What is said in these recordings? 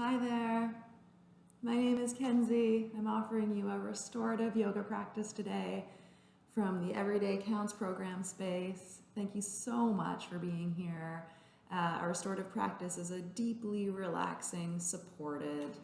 Hi there. My name is Kenzie. I'm offering you a restorative yoga practice today from the Everyday Counts program space. Thank you so much for being here. Uh, our restorative practice is a deeply relaxing, supported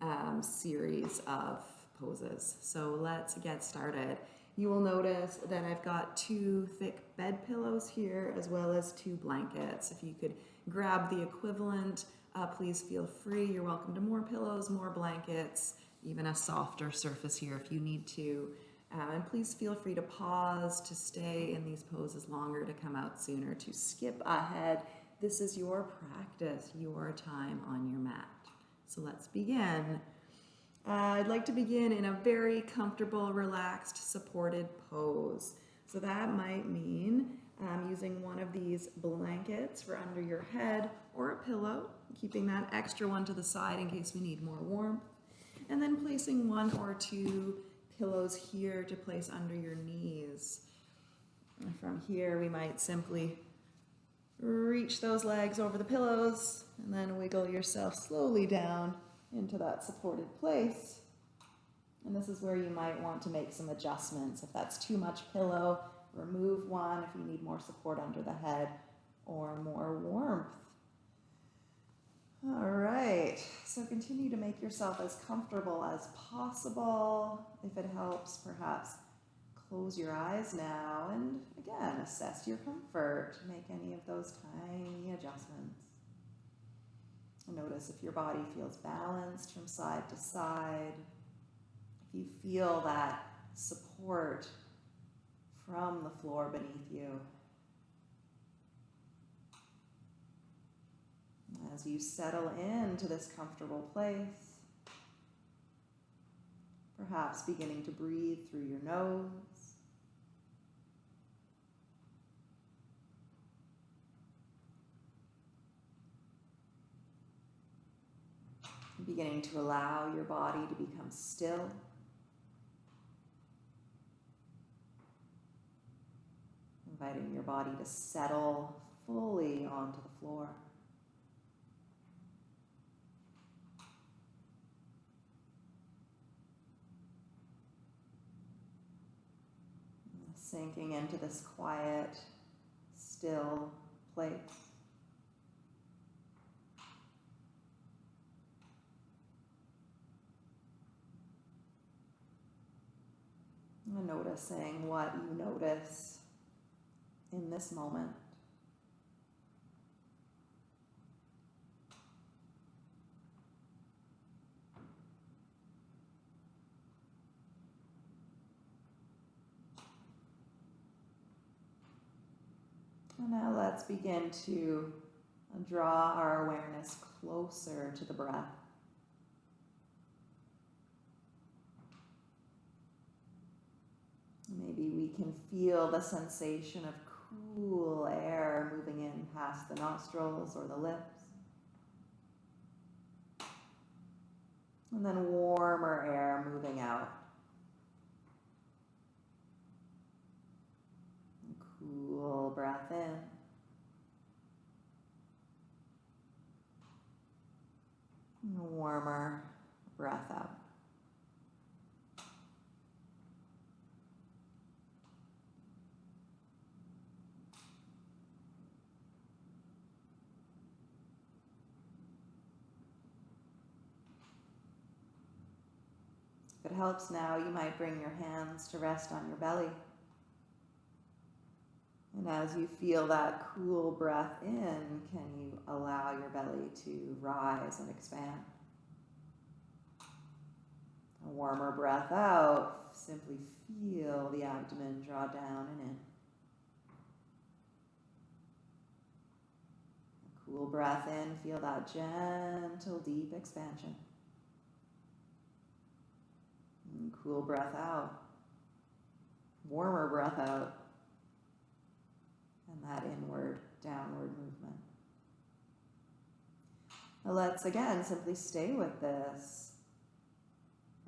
um, series of poses. So let's get started. You will notice that I've got two thick bed pillows here as well as two blankets. If you could grab the equivalent, uh, please feel free. You're welcome to more pillows, more blankets, even a softer surface here if you need to. Uh, and please feel free to pause, to stay in these poses longer, to come out sooner, to skip ahead. This is your practice, your time on your mat. So let's begin. Uh, I'd like to begin in a very comfortable, relaxed, supported pose. So that might mean um, using one of these blankets for under your head or a pillow, keeping that extra one to the side in case we need more warmth. And then placing one or two pillows here to place under your knees. And from here, we might simply reach those legs over the pillows and then wiggle yourself slowly down into that supported place. And this is where you might want to make some adjustments. If that's too much pillow, remove one if you need more support under the head or more warmth. All right, so continue to make yourself as comfortable as possible. If it helps, perhaps close your eyes now and again, assess your comfort. Make any of those tiny adjustments. Notice if your body feels balanced from side to side. If you feel that support from the floor beneath you. As you settle into this comfortable place, perhaps beginning to breathe through your nose. Beginning to allow your body to become still. Inviting your body to settle fully onto the floor. Sinking into this quiet, still place. And noticing what you notice in this moment. And now let's begin to draw our awareness closer to the breath. Maybe we can feel the sensation of cool air moving in past the nostrils or the lips. And then warmer air moving out. And cool breath in. Warmer breath out. If it helps now, you might bring your hands to rest on your belly. And as you feel that cool breath in, can you allow your belly to rise and expand? A warmer breath out, simply feel the abdomen draw down and in. A cool breath in, feel that gentle, deep expansion. And cool breath out. Warmer breath out. And that inward, downward movement. Now let's again simply stay with this.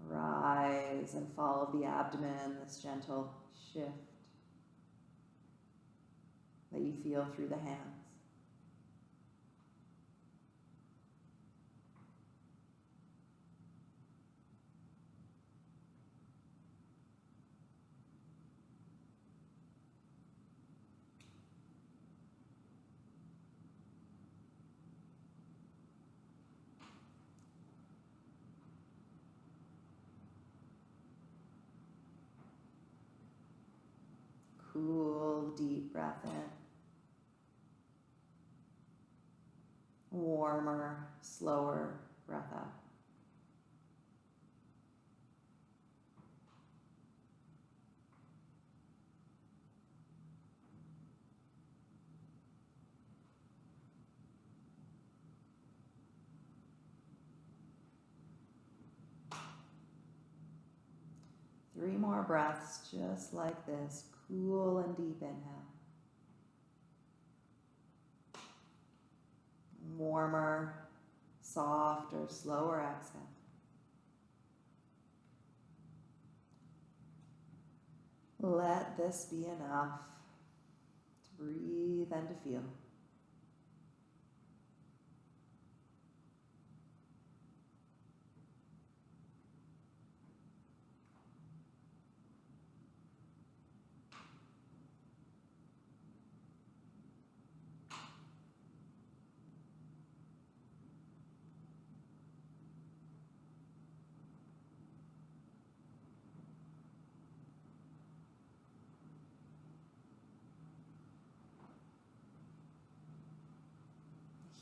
Rise and follow the abdomen, this gentle shift that you feel through the hands. Breath in. Warmer, slower breath out. Three more breaths just like this. Cool and deep inhale. Warmer, softer, slower exhale. Let this be enough to breathe and to feel.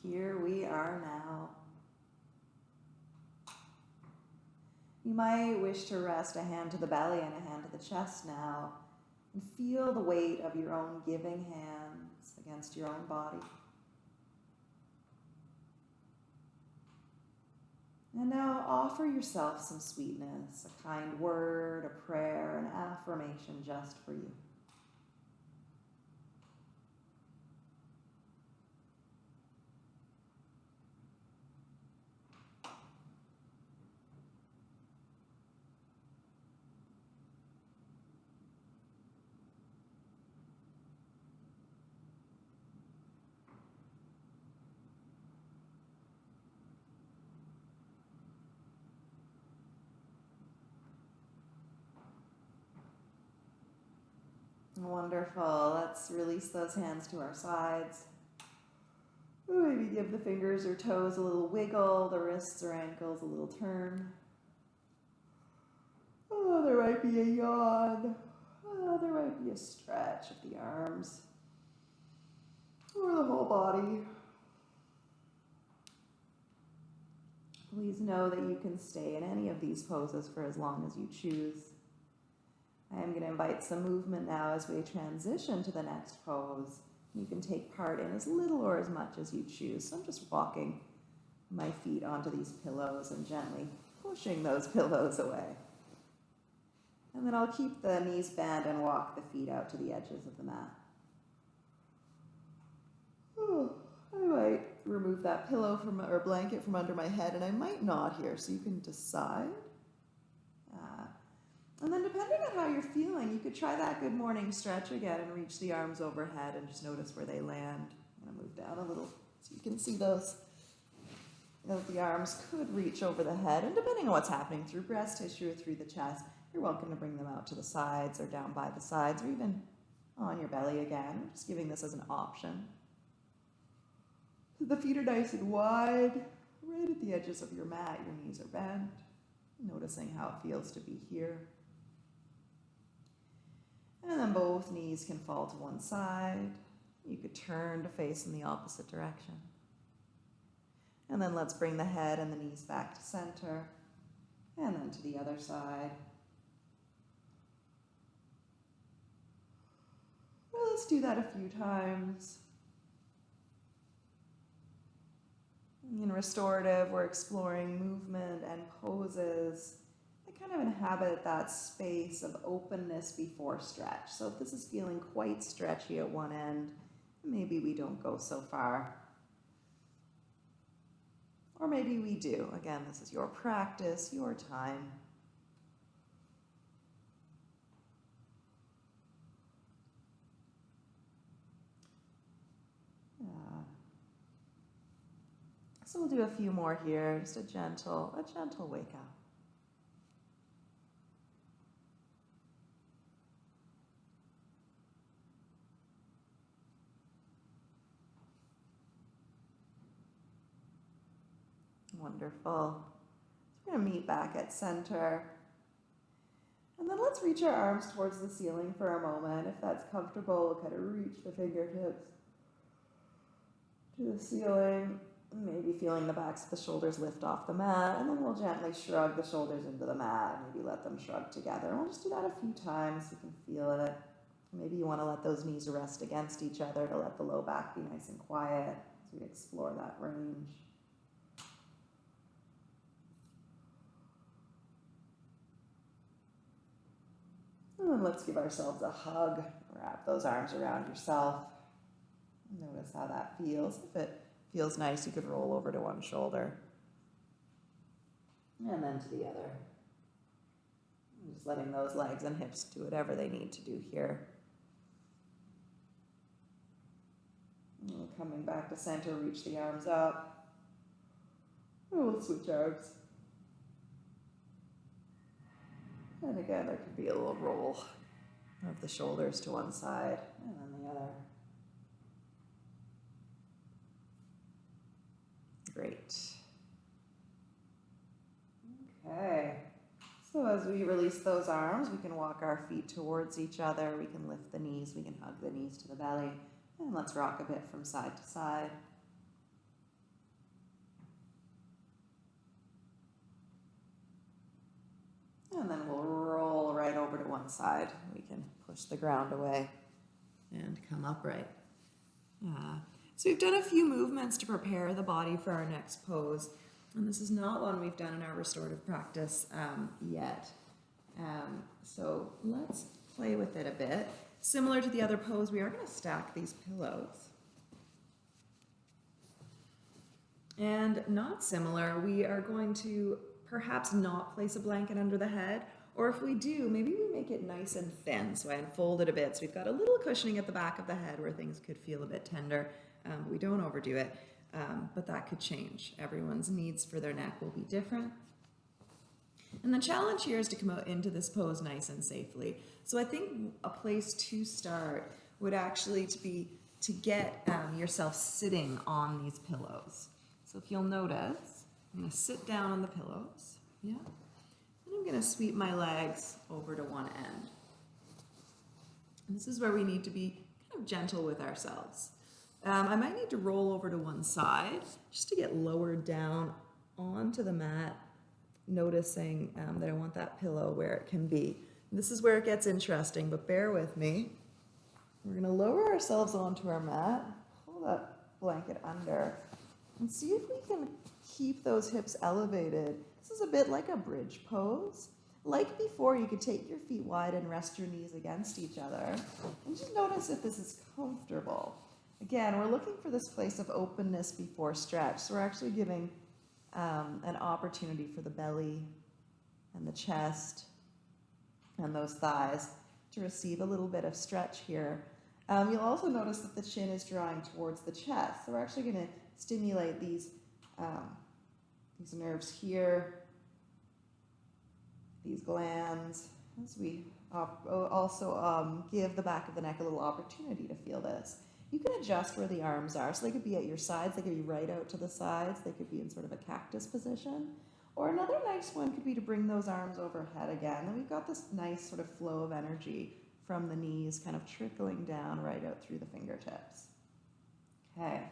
Here we are now. You might wish to rest a hand to the belly and a hand to the chest now and feel the weight of your own giving hands against your own body. And now offer yourself some sweetness, a kind word, a prayer, an affirmation just for you. Wonderful. Let's release those hands to our sides. Maybe give the fingers or toes a little wiggle, the wrists or ankles a little turn. Oh, there might be a yawn. Oh, there might be a stretch of the arms or the whole body. Please know that you can stay in any of these poses for as long as you choose. I am going to invite some movement now as we transition to the next pose. You can take part in as little or as much as you choose. So I'm just walking my feet onto these pillows and gently pushing those pillows away. And then I'll keep the knees bent and walk the feet out to the edges of the mat. I might remove that pillow from or blanket from under my head, and I might not here, so you can decide. And then depending on how you're feeling, you could try that good morning stretch again and reach the arms overhead and just notice where they land. I'm gonna move down a little so you can see those. Know, the arms could reach over the head and depending on what's happening through breast tissue or through the chest, you're welcome to bring them out to the sides or down by the sides or even on your belly again. I'm just giving this as an option. The feet are nice and wide, right at the edges of your mat, your knees are bent. Noticing how it feels to be here. And then both knees can fall to one side. You could turn to face in the opposite direction. And then let's bring the head and the knees back to center. And then to the other side. Well, let's do that a few times. In restorative, we're exploring movement and poses kind of inhabit that space of openness before stretch. So if this is feeling quite stretchy at one end, maybe we don't go so far. Or maybe we do. Again, this is your practice, your time. So we'll do a few more here, just a gentle, a gentle wake up. Wonderful. So we're going to meet back at center. And then let's reach our arms towards the ceiling for a moment. If that's comfortable, we'll kind of reach the fingertips to the ceiling. Maybe feeling the backs of the shoulders lift off the mat, and then we'll gently shrug the shoulders into the mat. Maybe let them shrug together. And we'll just do that a few times so you can feel it. Maybe you want to let those knees rest against each other to let the low back be nice and quiet as we explore that range. And let's give ourselves a hug. Wrap those arms around yourself. Notice how that feels. If it feels nice, you could roll over to one shoulder. And then to the other. Just letting those legs and hips do whatever they need to do here. And coming back to center, reach the arms up. And we'll switch arms. And again, there could be a little roll of the shoulders to one side and then the other. Great. Okay. So as we release those arms, we can walk our feet towards each other. We can lift the knees. We can hug the knees to the belly. And let's rock a bit from side to side. And then we'll roll right over to one side. We can push the ground away and come upright. Uh, so we've done a few movements to prepare the body for our next pose. And this is not one we've done in our restorative practice um, yet. Um, so let's play with it a bit. Similar to the other pose, we are going to stack these pillows. And not similar, we are going to perhaps not place a blanket under the head, or if we do, maybe we make it nice and thin. So I unfold it a bit. So we've got a little cushioning at the back of the head where things could feel a bit tender. Um, we don't overdo it, um, but that could change. Everyone's needs for their neck will be different. And the challenge here is to come out into this pose nice and safely. So I think a place to start would actually to be to get um, yourself sitting on these pillows. So if you'll notice, I'm going to sit down on the pillows. Yeah. And I'm going to sweep my legs over to one end. And this is where we need to be kind of gentle with ourselves. Um, I might need to roll over to one side just to get lowered down onto the mat, noticing um, that I want that pillow where it can be. And this is where it gets interesting, but bear with me. We're going to lower ourselves onto our mat, pull that blanket under, and see if we can keep those hips elevated. This is a bit like a bridge pose. Like before, you could take your feet wide and rest your knees against each other. And just notice if this is comfortable. Again, we're looking for this place of openness before stretch. So we're actually giving um, an opportunity for the belly and the chest and those thighs to receive a little bit of stretch here. Um, you'll also notice that the chin is drawing towards the chest. So we're actually going to stimulate these um, these nerves here, these glands, as we also um, give the back of the neck a little opportunity to feel this. You can adjust where the arms are. So they could be at your sides, they could be right out to the sides, they could be in sort of a cactus position. Or another nice one could be to bring those arms overhead again. And we've got this nice sort of flow of energy from the knees kind of trickling down right out through the fingertips. Okay.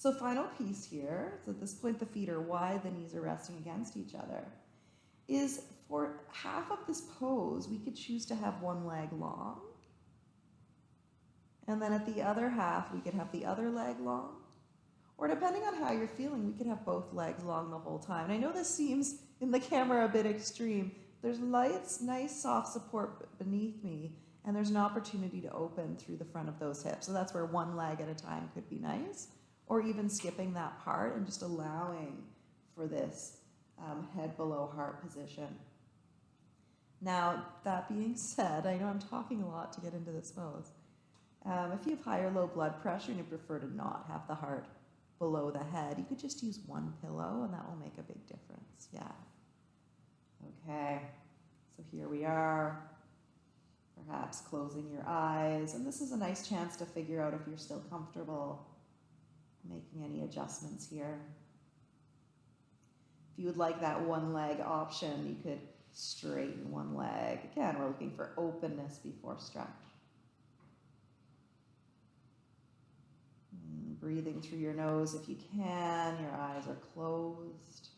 So final piece here, so at this point the feet are wide, the knees are resting against each other, is for half of this pose, we could choose to have one leg long. And then at the other half, we could have the other leg long. Or depending on how you're feeling, we could have both legs long the whole time. And I know this seems in the camera a bit extreme. There's lights, nice soft support beneath me, and there's an opportunity to open through the front of those hips. So that's where one leg at a time could be nice or even skipping that part and just allowing for this um, head below heart position. Now, that being said, I know I'm talking a lot to get into this pose. Um, if you have high or low blood pressure and you prefer to not have the heart below the head, you could just use one pillow and that will make a big difference. Yeah. Okay, so here we are. Perhaps closing your eyes. And this is a nice chance to figure out if you're still comfortable making any adjustments here. If you would like that one leg option, you could straighten one leg. Again, we're looking for openness before stretch. Mm, breathing through your nose if you can, your eyes are closed.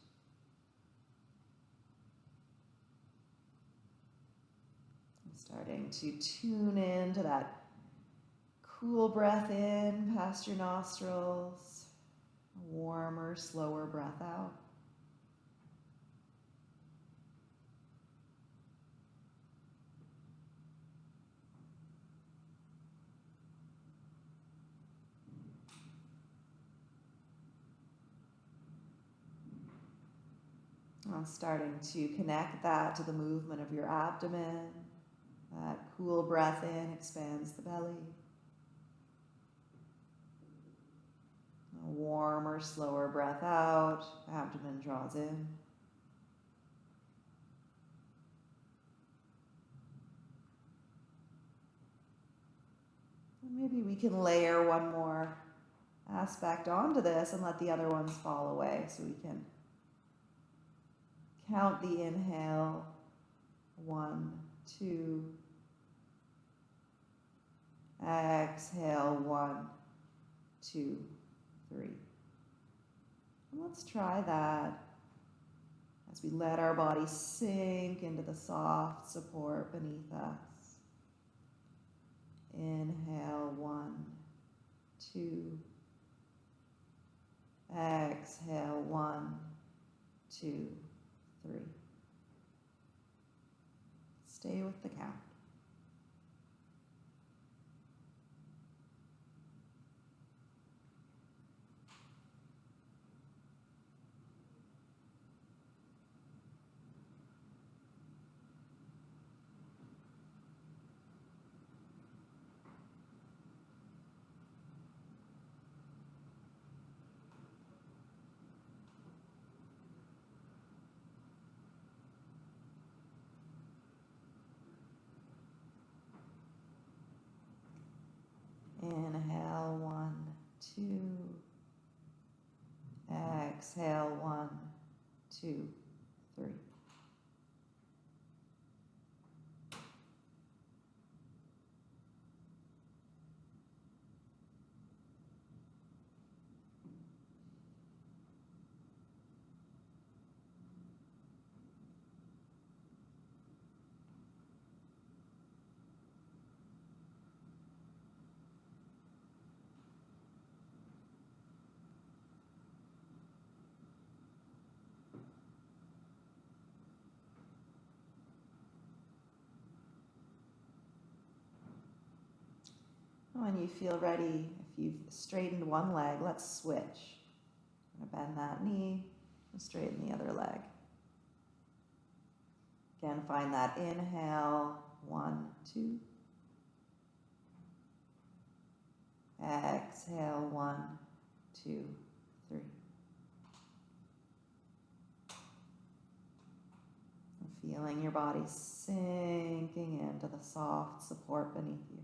starting to tune into that cool breath in past your nostrils, warmer, slower breath out. I'm starting to connect that to the movement of your abdomen. That cool breath in expands the belly. A warmer, slower breath out, abdomen draws in. Maybe we can layer one more aspect onto this and let the other ones fall away so we can count the inhale. One, two. Exhale, one, two, three. And let's try that as we let our body sink into the soft support beneath us. Inhale, one, two. Exhale, one, two, three. Stay with the count. Inhale, one, two. Exhale, one, two, three. When you feel ready, if you've straightened one leg, let's switch. Gonna bend that knee and straighten the other leg. Again, find that inhale, one, two. Exhale, one, two, three. feeling your body sinking into the soft support beneath you.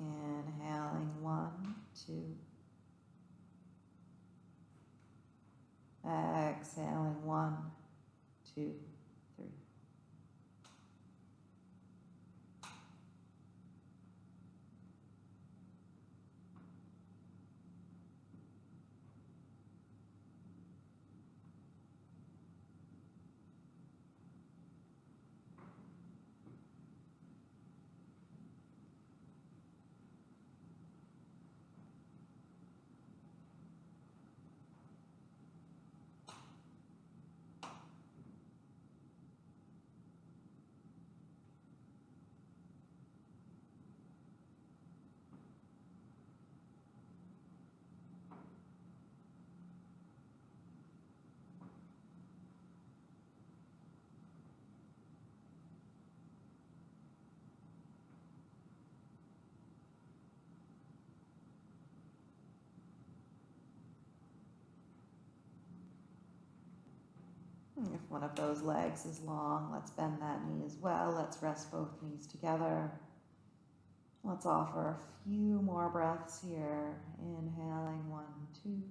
Inhaling one, two. Exhaling one, two, If one of those legs is long, let's bend that knee as well. Let's rest both knees together. Let's offer a few more breaths here. Inhaling one, two.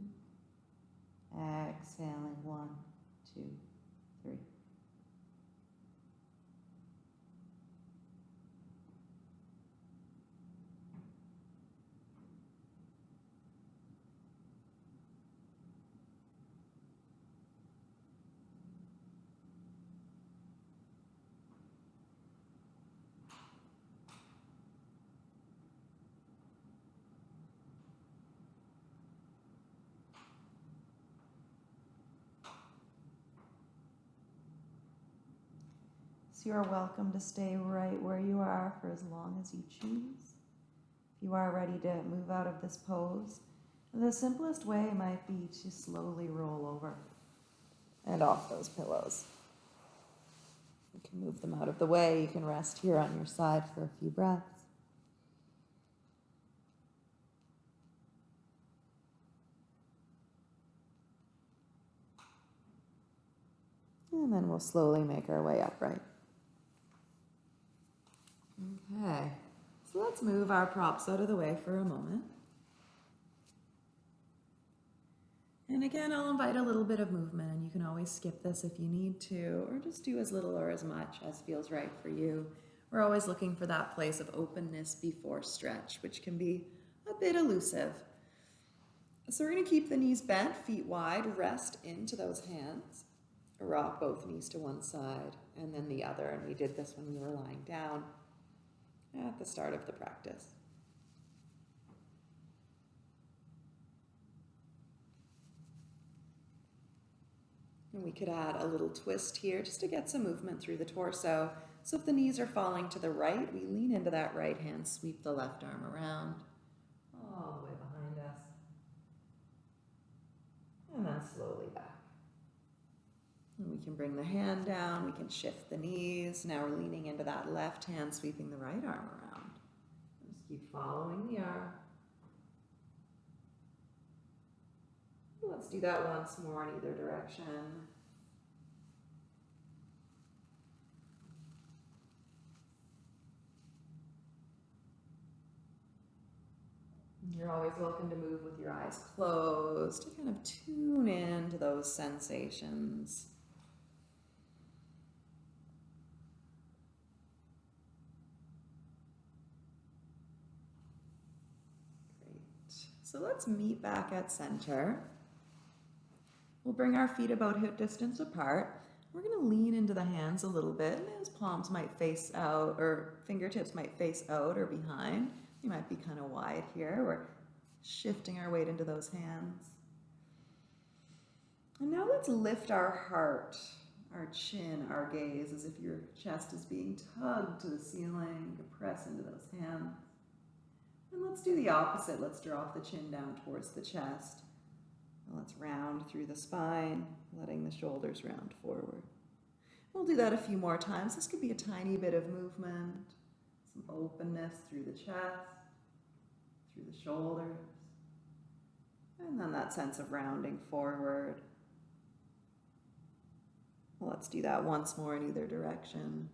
Exhaling one, two, three. So you are welcome to stay right where you are for as long as you choose. If you are ready to move out of this pose, the simplest way might be to slowly roll over and off those pillows. You can move them out of the way. You can rest here on your side for a few breaths. And then we'll slowly make our way upright. Okay, so let's move our props out of the way for a moment. And again, I'll invite a little bit of movement, and you can always skip this if you need to, or just do as little or as much as feels right for you. We're always looking for that place of openness before stretch, which can be a bit elusive. So we're going to keep the knees bent, feet wide, rest into those hands. Rock both knees to one side and then the other, and we did this when we were lying down at the start of the practice. And we could add a little twist here just to get some movement through the torso. So if the knees are falling to the right, we lean into that right hand, sweep the left arm around, all the way behind us. And then slowly. And we can bring the hand down, we can shift the knees. Now we're leaning into that left hand, sweeping the right arm around. Just keep following the arm. Let's do that once more in either direction. You're always welcome to move with your eyes closed to kind of tune in to those sensations. So let's meet back at center. We'll bring our feet about hip distance apart. We're going to lean into the hands a little bit. And those palms might face out or fingertips might face out or behind. You might be kind of wide here. We're shifting our weight into those hands. And now let's lift our heart, our chin, our gaze as if your chest is being tugged to the ceiling. Press into those hands. And let's do the opposite. Let's drop the chin down towards the chest. And let's round through the spine, letting the shoulders round forward. We'll do that a few more times. This could be a tiny bit of movement, some openness through the chest, through the shoulders, and then that sense of rounding forward. Let's do that once more in either direction.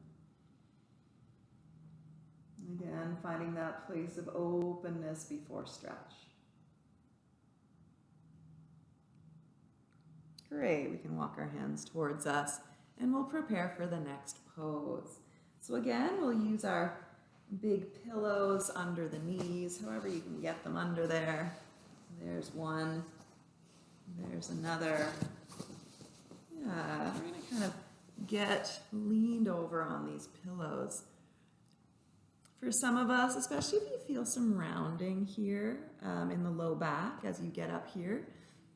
Again, finding that place of openness before stretch. Great, we can walk our hands towards us and we'll prepare for the next pose. So again, we'll use our big pillows under the knees, however you can get them under there. There's one, there's another. Yeah, we're gonna kind of get leaned over on these pillows. For some of us, especially if you feel some rounding here um, in the low back as you get up here,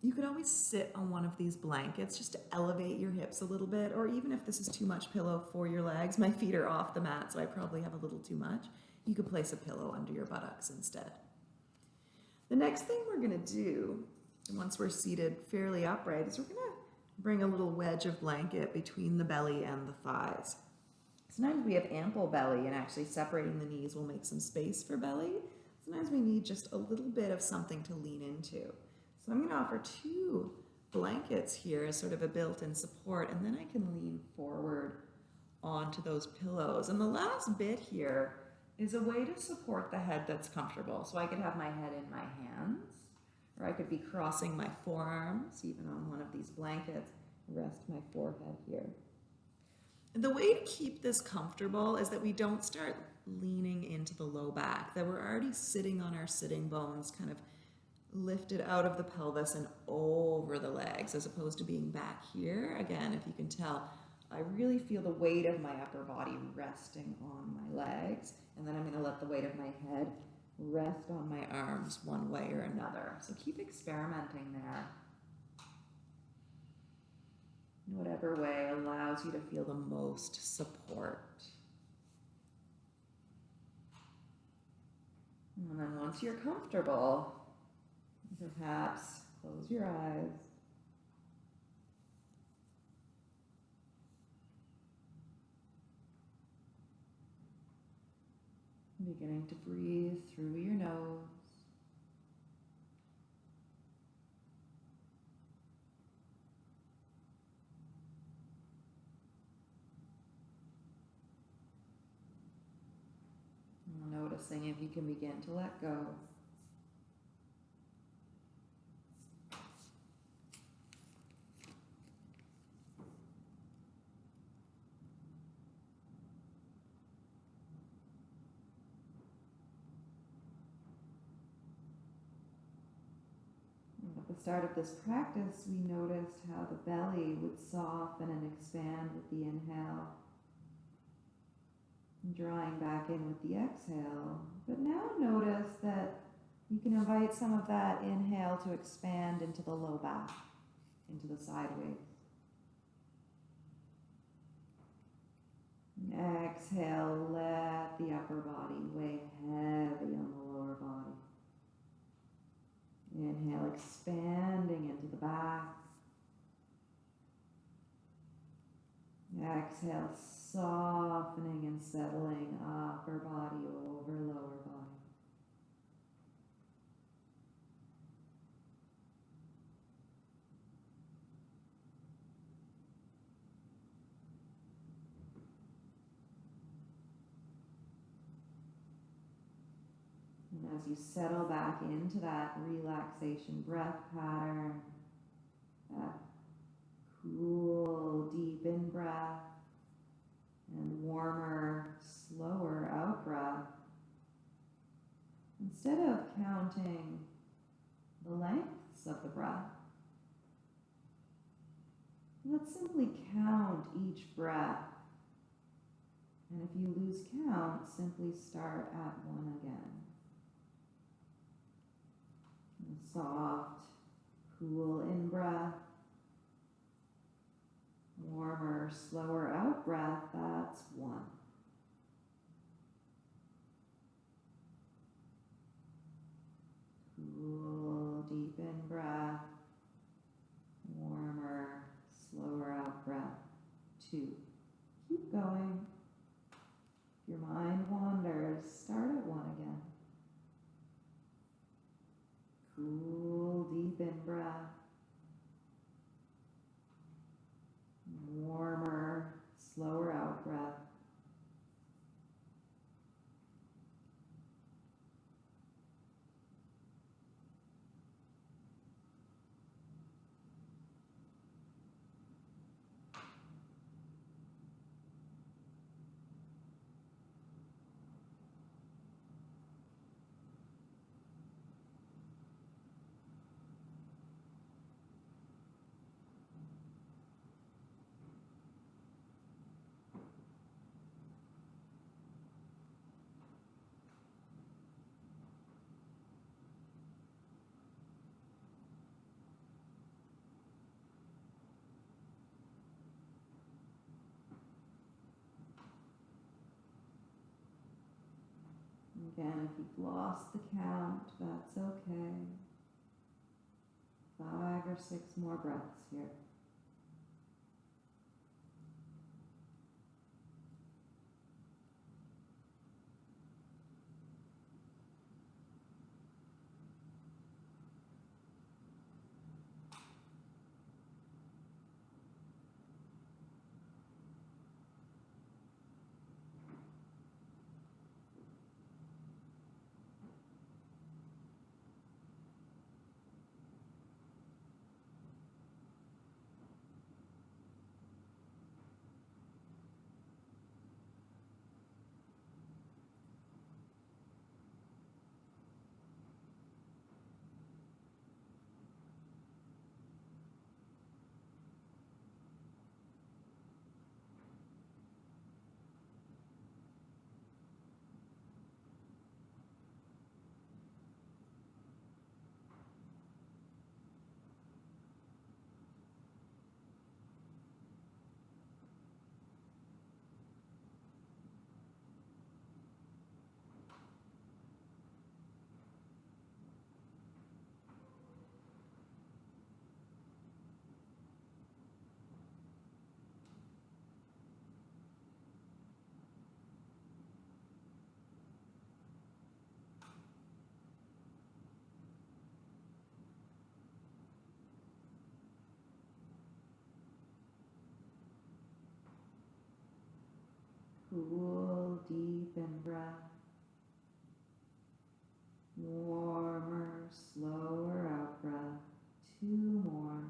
you could always sit on one of these blankets just to elevate your hips a little bit, or even if this is too much pillow for your legs, my feet are off the mat, so I probably have a little too much, you could place a pillow under your buttocks instead. The next thing we're gonna do, once we're seated fairly upright, is we're gonna bring a little wedge of blanket between the belly and the thighs. Sometimes we have ample belly and actually separating the knees will make some space for belly. Sometimes we need just a little bit of something to lean into. So I'm going to offer two blankets here as sort of a built-in support, and then I can lean forward onto those pillows. And the last bit here is a way to support the head that's comfortable. So I could have my head in my hands, or I could be crossing my forearms, even on one of these blankets, rest my forehead here. The way to keep this comfortable is that we don't start leaning into the low back, that we're already sitting on our sitting bones, kind of lifted out of the pelvis and over the legs, as opposed to being back here. Again, if you can tell, I really feel the weight of my upper body resting on my legs, and then I'm going to let the weight of my head rest on my arms one way or another. So keep experimenting there. In whatever way allows you to feel the most support. And then once you're comfortable, perhaps close your eyes. Beginning to breathe through your nose. If you can begin to let go. At the start of this practice, we noticed how the belly would soften and expand with the inhale, drawing back in with the exhale. But now notice that you can invite some of that inhale to expand into the low back, into the sideways. Exhale, let the upper body weigh heavy on the lower body. Inhale, expanding into the back. Exhale, softening and settling upper body over lower body. And as you settle back into that relaxation breath pattern, that cool, deep in breath and warmer, slower out breath, instead of counting the lengths of the breath, let's simply count each breath. And if you lose count, simply start at one again. Soft, cool in breath, warmer, slower out breath, that's one. Cool, deep in breath, warmer, slower out breath, two. Keep going. If your mind wanders, start at one again. Cool, deep in breath. Warmer, slower out breath. Again, if you've lost the count, that's okay. Five or six more breaths here. Cool, deep in breath. Warmer, slower out breath. Two more.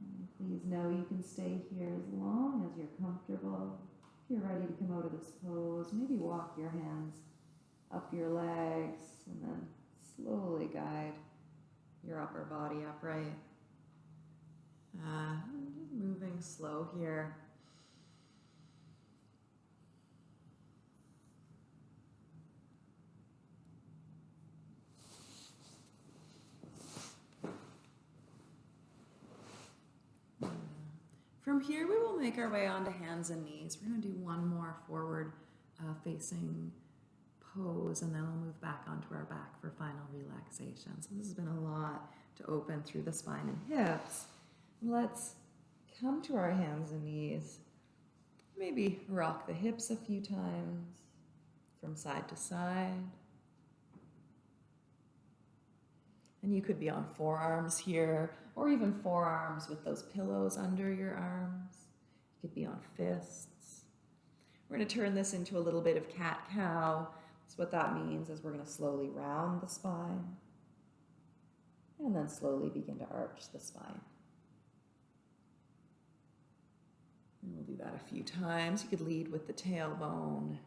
And Please know you can stay here as long as you're comfortable. If you're ready to come out of this pose, maybe walk your hands up your legs and then slowly guide your upper body upright. Uh, moving slow here. From here, we will make our way onto hands and knees. We're to do one more forward uh, facing pose and then we'll move back onto our back for final relaxation. So this has been a lot to open through the spine and hips. Let's come to our hands and knees. Maybe rock the hips a few times from side to side. And you could be on forearms here, or even forearms with those pillows under your arms. You could be on fists. We're going to turn this into a little bit of cat cow. So what that means is we're going to slowly round the spine and then slowly begin to arch the spine. And we'll do that a few times. You could lead with the tailbone.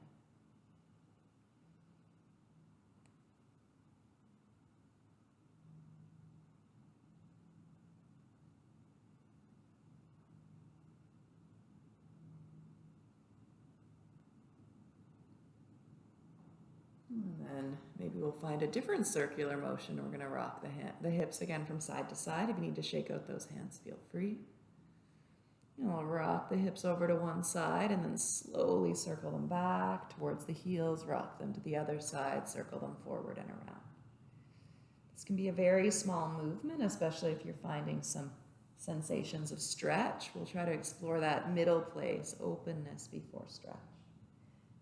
And then maybe we'll find a different circular motion. We're going to rock the, the hips again from side to side. If you need to shake out those hands, feel free. And we'll rock the hips over to one side and then slowly circle them back towards the heels, rock them to the other side, circle them forward and around. This can be a very small movement, especially if you're finding some sensations of stretch. We'll try to explore that middle place, openness before stretch.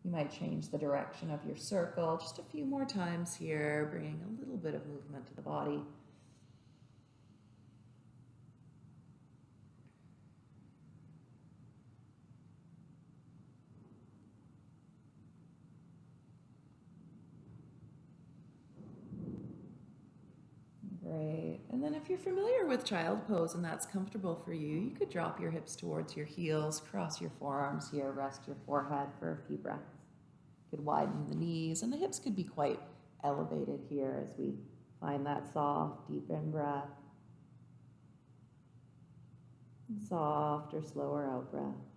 You might change the direction of your circle just a few more times here, bringing a little bit of movement to the body. Great. And then if you're familiar with child pose and that's comfortable for you, you could drop your hips towards your heels, cross your forearms here, rest your forehead for a few breaths. Could widen the knees, and the hips could be quite elevated here as we find that soft, deep in breath. Soft or slower out breath.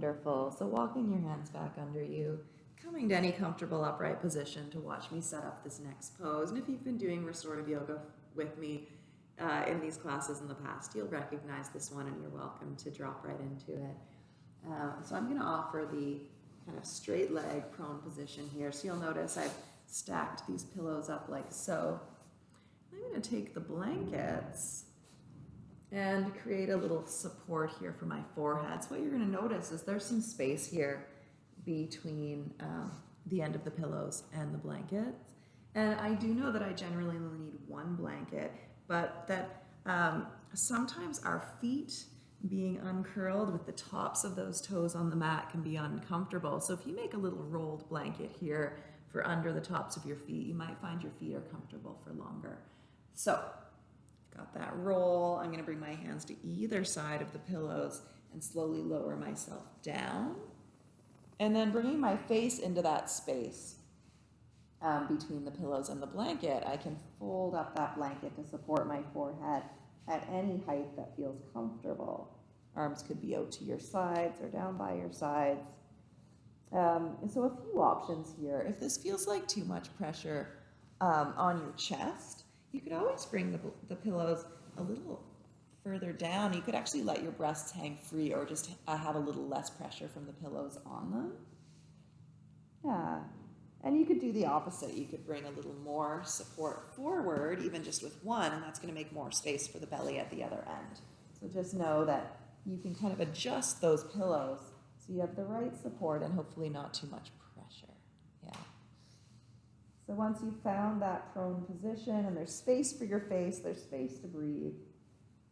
Wonderful. So walking your hands back under you, coming to any comfortable upright position to watch me set up this next pose. And if you've been doing restorative yoga with me uh, in these classes in the past, you'll recognize this one and you're welcome to drop right into it. Uh, so I'm going to offer the kind of straight leg prone position here. So you'll notice I've stacked these pillows up like so. I'm going to take the blankets and create a little support here for my forehead. So what you're going to notice is there's some space here between um, the end of the pillows and the blankets. And I do know that I generally only need one blanket, but that um, sometimes our feet being uncurled with the tops of those toes on the mat can be uncomfortable. So if you make a little rolled blanket here for under the tops of your feet, you might find your feet are comfortable for longer. So Got that roll. I'm going to bring my hands to either side of the pillows and slowly lower myself down. And then bringing my face into that space um, between the pillows and the blanket, I can fold up that blanket to support my forehead at any height that feels comfortable. Arms could be out to your sides or down by your sides. Um, and so a few options here. If this feels like too much pressure um, on your chest. You could always bring the, the pillows a little further down. You could actually let your breasts hang free or just uh, have a little less pressure from the pillows on them. Yeah. And you could do the opposite. You could bring a little more support forward, even just with one, and that's going to make more space for the belly at the other end. So just know that you can kind of adjust those pillows so you have the right support and hopefully not too much. So once you've found that prone position and there's space for your face, there's space to breathe,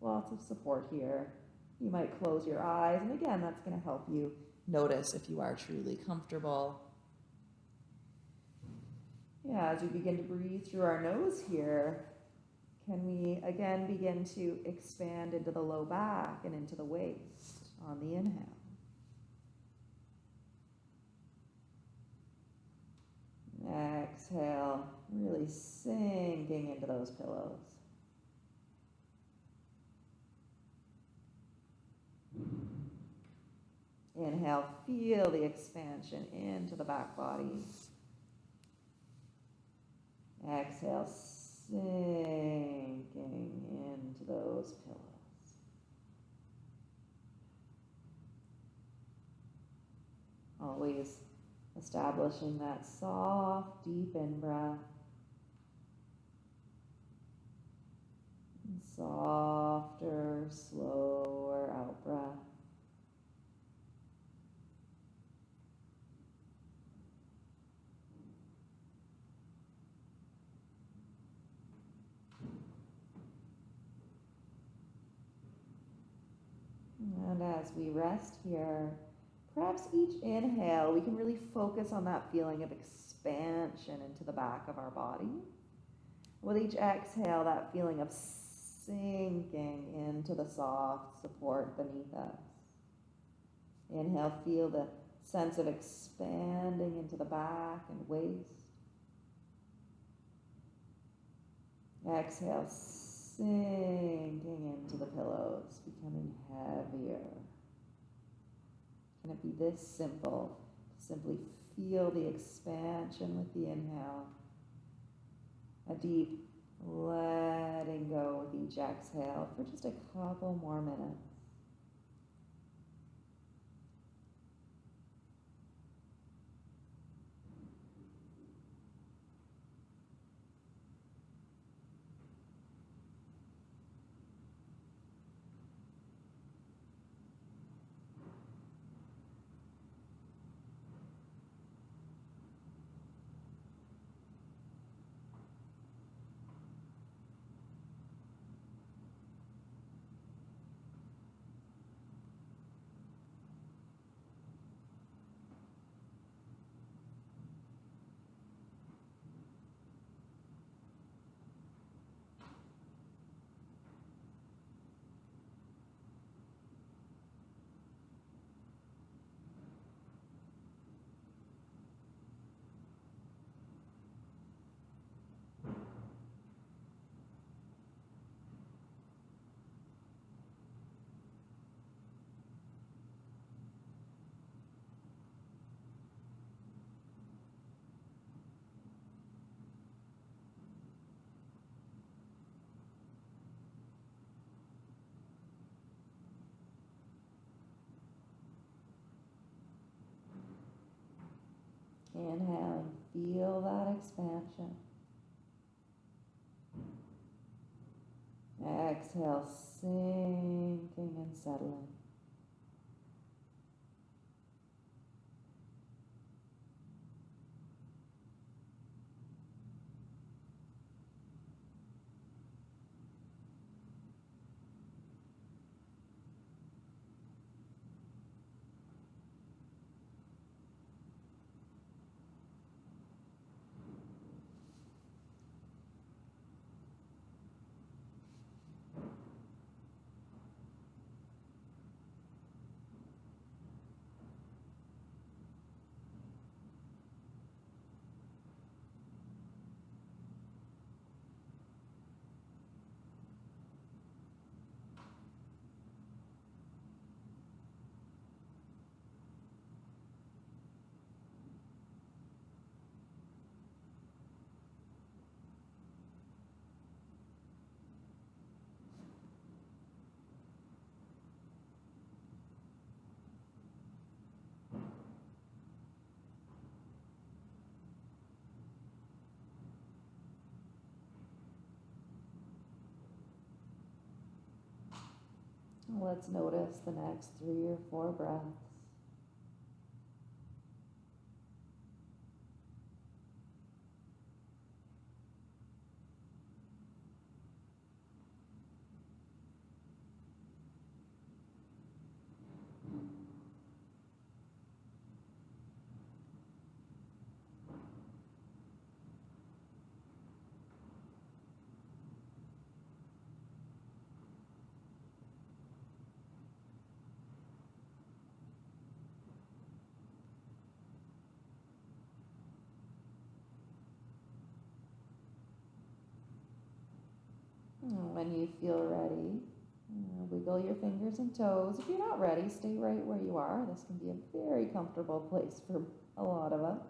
lots of support here. You might close your eyes, and again, that's going to help you notice if you are truly comfortable yeah, as we begin to breathe through our nose here, can we again begin to expand into the low back and into the waist on the inhale? Exhale, really sinking into those pillows. Inhale, feel the expansion into the back body. Exhale, sinking into those pillows. Always establishing that soft, deep in breath. softer, slower out breath. And as we rest here, perhaps each inhale, we can really focus on that feeling of expansion into the back of our body. With each exhale, that feeling of sinking into the soft support beneath us. Inhale, feel the sense of expanding into the back and waist. Exhale, sinking into the pillows, becoming heavier. Can it be this simple? Simply feel the expansion with the inhale, a deep letting go with each exhale for just a couple more minutes. Inhaling, feel that expansion. Exhale, sinking Let's notice the next three or four breaths. When you feel ready, wiggle your fingers and toes. If you're not ready, stay right where you are. This can be a very comfortable place for a lot of us.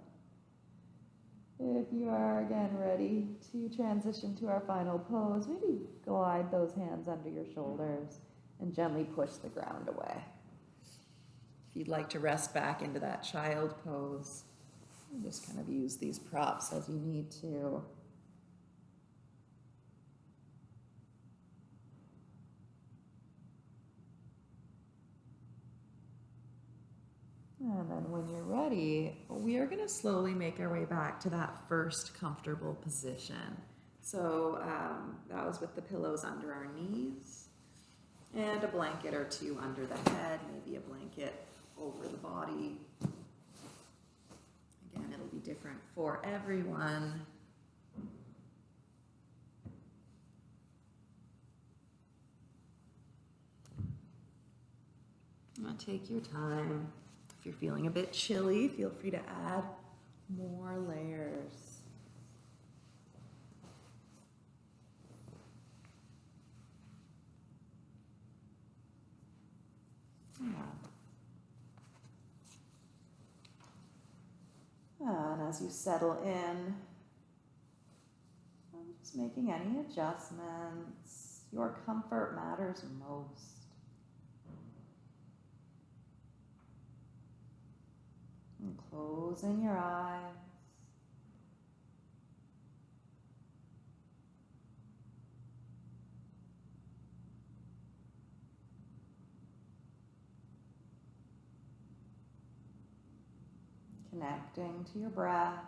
If you are again ready to transition to our final pose, maybe glide those hands under your shoulders and gently push the ground away. If you'd like to rest back into that child pose, just kind of use these props as you need to. And then when you're ready, we are going to slowly make our way back to that first comfortable position. So um, that was with the pillows under our knees and a blanket or two under the head, maybe a blanket over the body. Again, it'll be different for everyone. Take your time. If you're feeling a bit chilly, feel free to add more layers. And as you settle in, I'm just making any adjustments. Your comfort matters most. And closing your eyes. Connecting to your breath,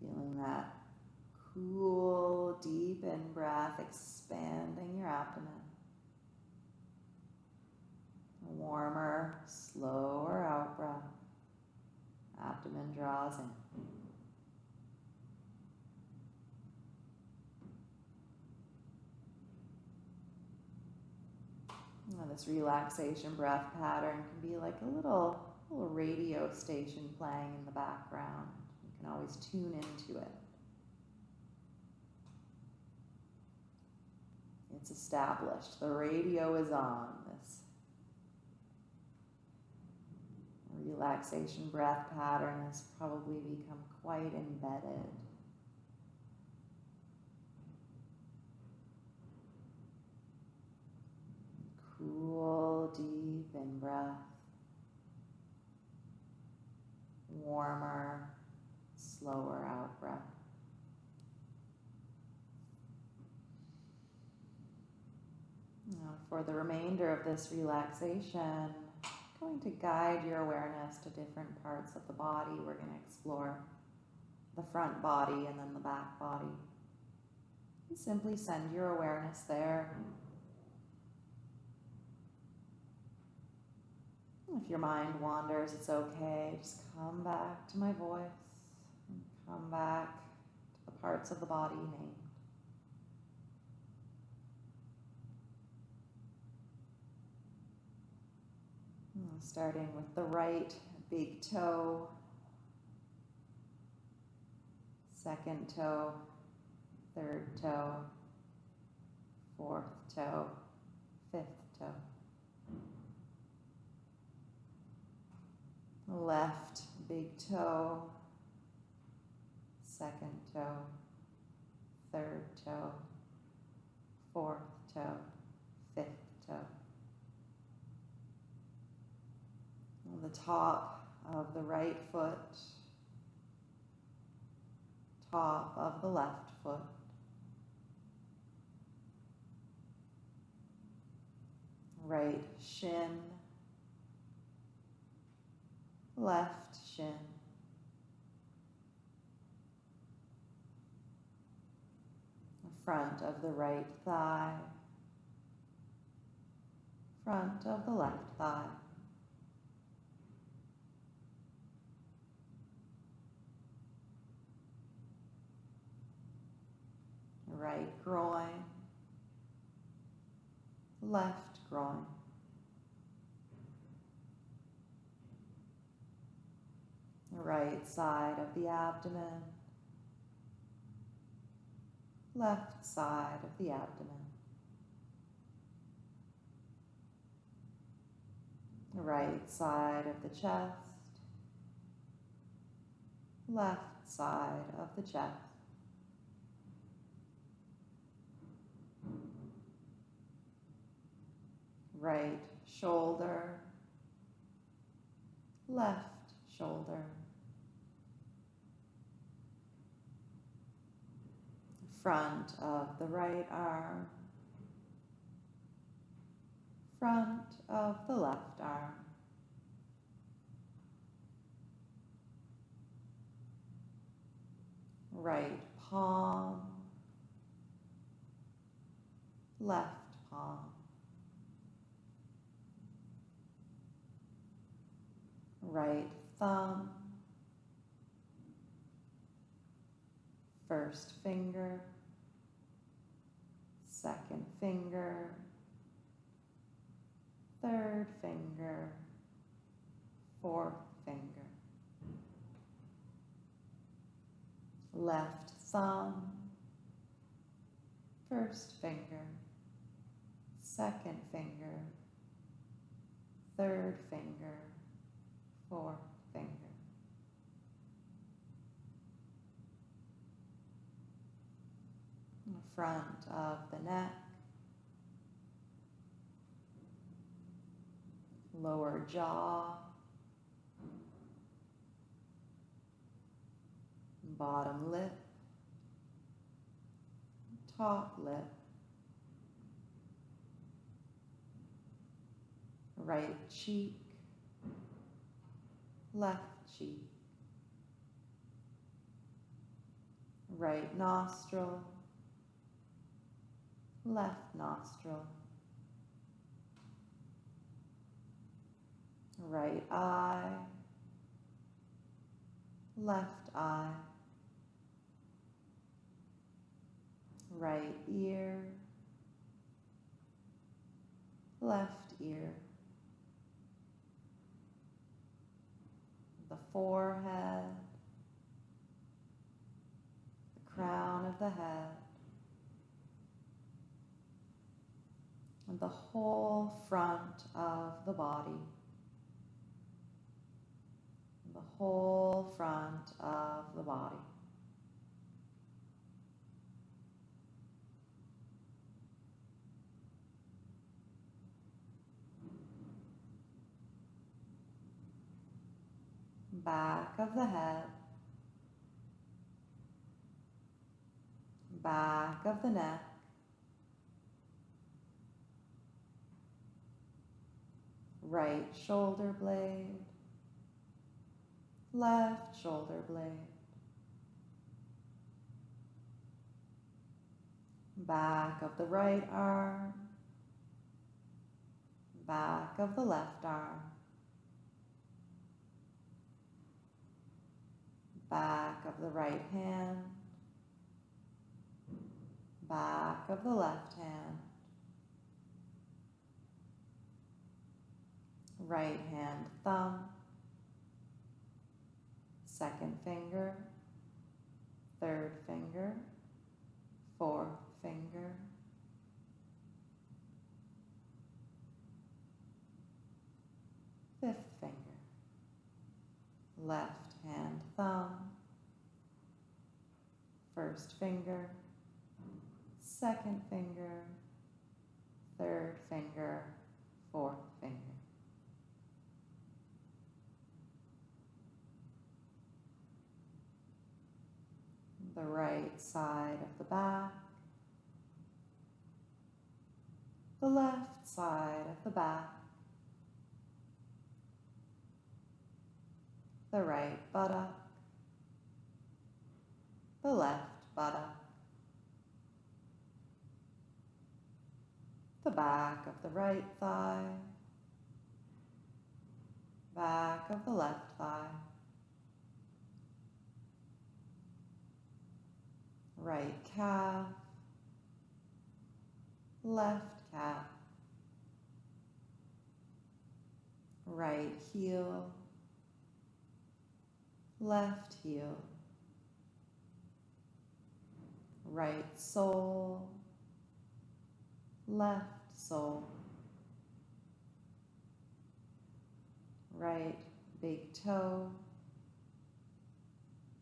feeling that cool, deep in breath, expanding your abdomen. Warmer, slower out breath. Abdomen draws in. Now this relaxation breath pattern can be like a little, little radio station playing in the background. You can always tune into it. It's established. The radio is on. This relaxation breath pattern has probably become quite embedded. Cool, deep in breath. Warmer, slower out breath. Now, for the remainder of this relaxation, going to guide your awareness to different parts of the body. We're going to explore the front body and then the back body. And simply send your awareness there. If your mind wanders, it's okay. Just come back to my voice come back to the parts of the body named. Starting with the right big toe, second toe, third toe, fourth toe, fifth toe. Left big toe, second toe, third toe, fourth toe, fifth toe. On the top of the right foot, top of the left foot. right shin, left shin, front of the right thigh, front of the left thigh. Right groin, left groin. Right side of the abdomen, left side of the abdomen. Right side of the chest, left side of the chest. Right shoulder, left shoulder. Front of the right arm, front of the left arm. Right palm, left palm. Right thumb, first finger, second finger, third finger, fourth finger. Left thumb, first finger, second finger, third finger, fourth finger. In front of the neck, lower jaw, bottom lip, top lip, right cheek, left cheek, right nostril, left nostril, right eye, left eye, right ear, left ear, the forehead, the crown of the head, and the whole front of the body, the whole front of the body. Back of the head, back of the neck, right shoulder blade, left shoulder blade, back of the right arm, back of the left arm, back of the right hand, back of the left hand, right hand thumb, second finger, third finger, fourth finger, fifth finger, left hand thumb, first finger, second finger, third finger, fourth finger. The right side of the back, the left side of the back, the right buttock, the left buttock, the back of the right thigh, back of the left thigh, right calf, left calf, right heel, left heel, right sole, left sole, right big toe,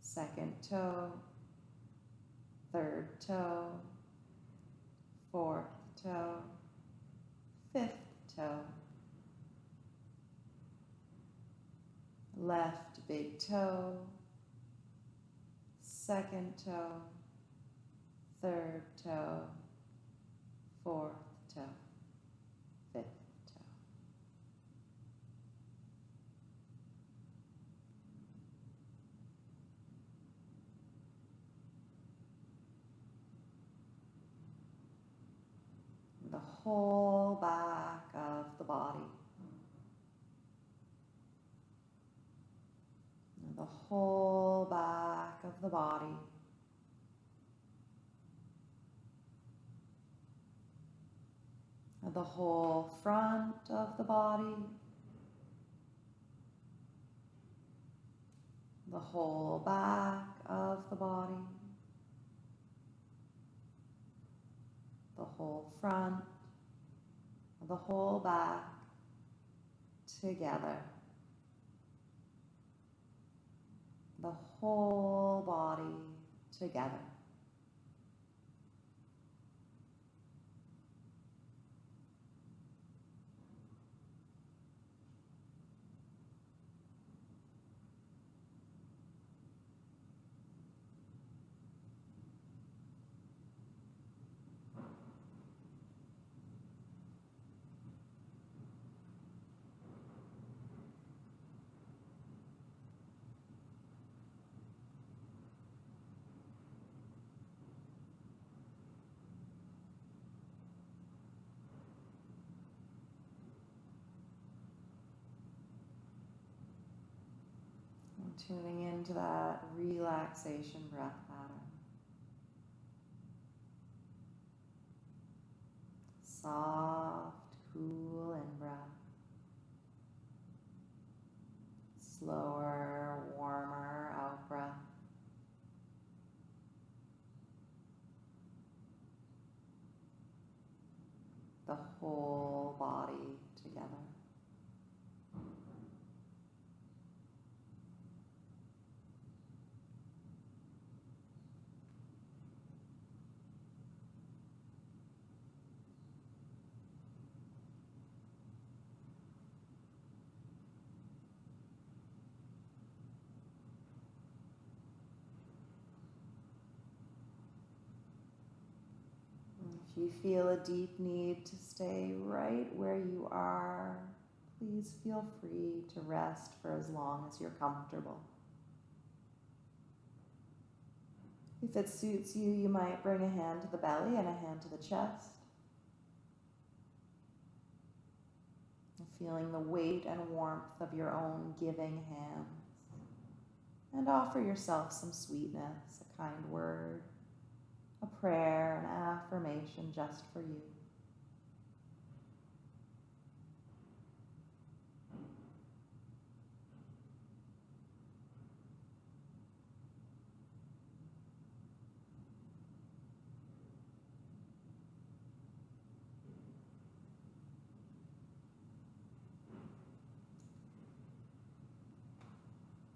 second toe, third toe, fourth toe, fifth toe, left big toe, second toe, third toe, fourth toe, fifth toe. The whole back of the body. The whole back of the body. The whole front of the body. The whole back of the body. The whole front. The whole back together. The whole body together. And tuning into that relaxation breath pattern. Soft, cool in breath. Slower, warmer out breath. The whole body together. And If you feel a deep need to stay right where you are, please feel free to rest for as long as you're comfortable. If it suits you, you might bring a hand to the belly and a hand to the chest. Feeling the weight and warmth of your own giving hands. And offer yourself some sweetness, a kind word, a prayer, an affirmation just for you.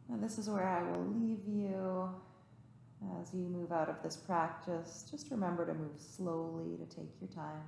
Now, this is where I will leave you as you move out of this practice. Just remember to move slowly, to take your time.